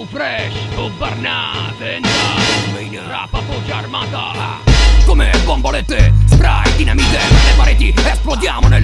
Flow fresh, tu barnate, Rap a voce armata. Come bombolette, spray, dinamite Per le pareti, esplodiamo nelle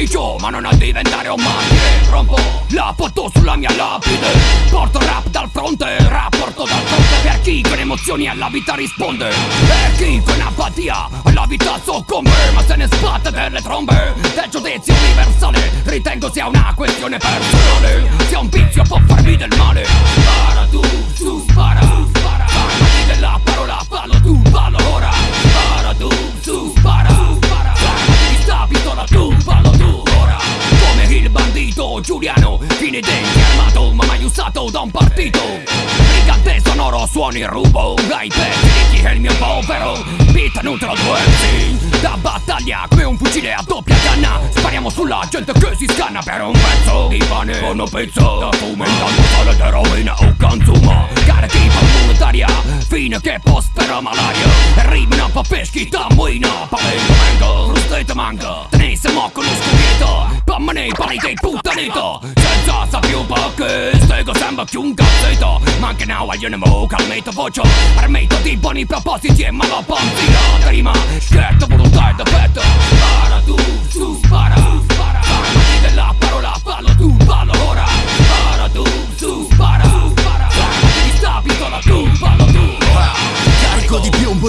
sacrificio Ma non a diventare un martire Rompo la foto sulla mia lapide Porto rap dal fronte Rap porto dal fronte Per chi con emozioni alla vita risponde. Per chi con apatia alla vita soccombe Ma se ne sbatte delle trombe. Del giudizio universale Ritengo sia una questione personale. Sia un vizio può farmi del male Giuliano denti armato ma mai usato da un partito. Brigante sonoro suoni rubo Dai di chi è il mio povero Beat neutral due Da battaglia come un fucile a doppia canna. Spariamo sulla gente che si scanna per un pezzo di pane. Con un pezzo da fumo Intanto sale d'eroina o consuma Carichi monetaria Fine che prospera malaria. Rimina pa' peschi da muina Palento Sanito Senza sappi un po' che stego sembra più un cazzito Ma anche now io ne mo calmeito vocio Armeito di buoni propositi e me lo pompino Prima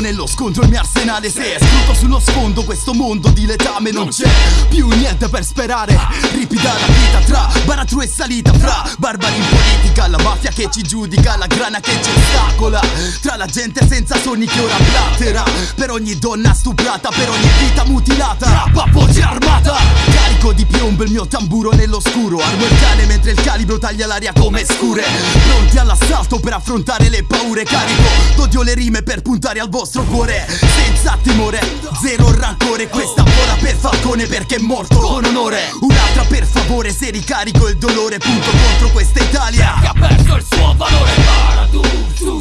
nello scontro il mio arsenale. Se scruto sullo sfondo questo mondo di letame Non c'è più niente per sperare. Ripida la vita tra baratro e salita Fra barbari in politica La mafia che ci giudica La grana che ci ostacola. Tra la gente senza sogni che ora blatera Per ogni donna stuprata Per ogni vita mutilata. Rap a voce armata Piombo il mio tamburo nell'oscuro. Armo il cane mentre il calibro taglia l'aria come scure. Pronti all'assalto per affrontare le paure Carico d'odio le rime per puntare al vostro cuore. Senza timore, zero rancore. Questa vola per Falcone perché è morto con onore. Un'altra per favore se ricarico il dolore Punto contro questa Italia. Che ha perso il suo valore Spara tu, Farmati